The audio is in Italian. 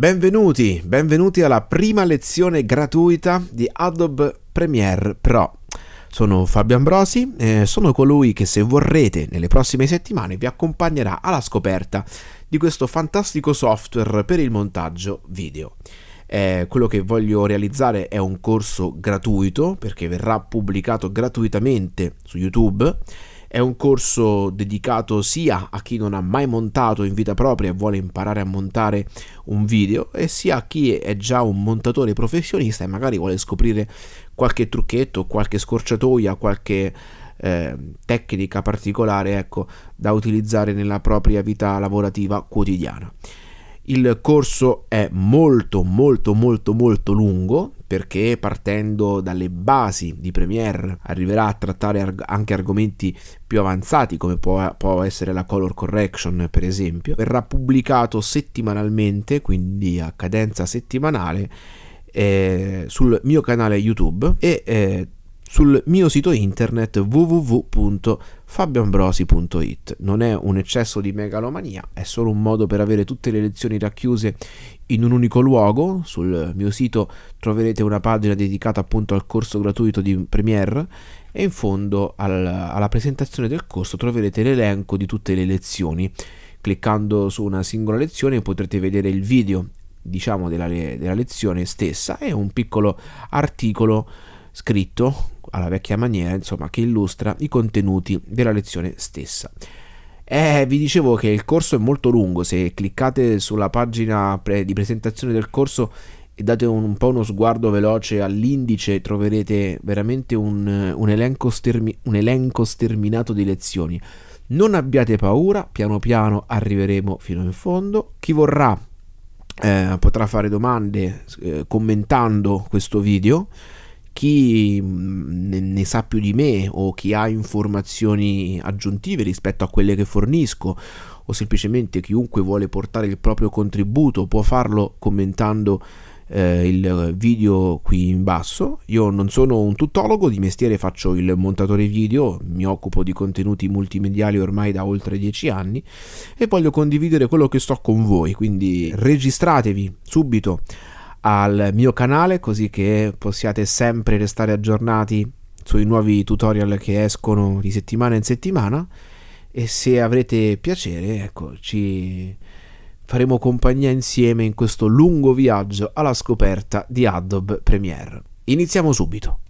Benvenuti, benvenuti alla prima lezione gratuita di Adobe Premiere Pro. Sono Fabio Ambrosi e sono colui che se vorrete nelle prossime settimane vi accompagnerà alla scoperta di questo fantastico software per il montaggio video. Eh, quello che voglio realizzare è un corso gratuito perché verrà pubblicato gratuitamente su YouTube è un corso dedicato sia a chi non ha mai montato in vita propria e vuole imparare a montare un video, e sia a chi è già un montatore professionista e magari vuole scoprire qualche trucchetto, qualche scorciatoia, qualche eh, tecnica particolare ecco, da utilizzare nella propria vita lavorativa quotidiana. Il corso è molto molto molto molto lungo perché partendo dalle basi di Premiere arriverà a trattare arg- anche argomenti più avanzati come può, può, essere la color correction per esempio. Verrà pubblicato settimanalmente, quindi a cadenza settimanale, eh, sul mio canale YouTube e eh, sul mio sito internet www.fabioambrosi.it. Non è un eccesso di megalomania, è solo un modo per avere tutte le lezioni racchiuse in un unico luogo. Sul mio sito troverete una pagina dedicata appunto al corso gratuito di Premiere e in fondo al, alla presentazione del corso troverete l'elenco di tutte le lezioni. Cliccando su una singola lezione potrete vedere il video diciamo della, della lezione stessa e un piccolo articolo scritto alla vecchia maniera, insomma, che illustra i contenuti della lezione stessa. Eh, vi dicevo che il corso è molto lungo, se cliccate sulla pagina pre- di presentazione del corso e date un, un, po' uno sguardo veloce all'indice troverete veramente un, un, elenco un elenco sterminato di lezioni. Non abbiate paura, piano piano arriveremo fino in fondo. Chi vorrà eh, potrà fare domande eh, commentando questo video chi mm, ne, sa più di me o chi ha informazioni aggiuntive rispetto a quelle che fornisco o semplicemente chiunque vuole portare il proprio contributo può farlo commentando eh, il video qui in basso. Io non sono un tuttologo, di mestiere faccio il montatore video, mi occupo di contenuti multimediali ormai da oltre dieci anni e voglio condividere quello che sto con voi, quindi registratevi subito al mio canale così che possiate sempre restare aggiornati sui nuovi tutorial che escono di settimana in settimana e se avrete piacere ecco ci faremo compagnia insieme in questo lungo viaggio alla scoperta di Adobe Premiere. Iniziamo subito.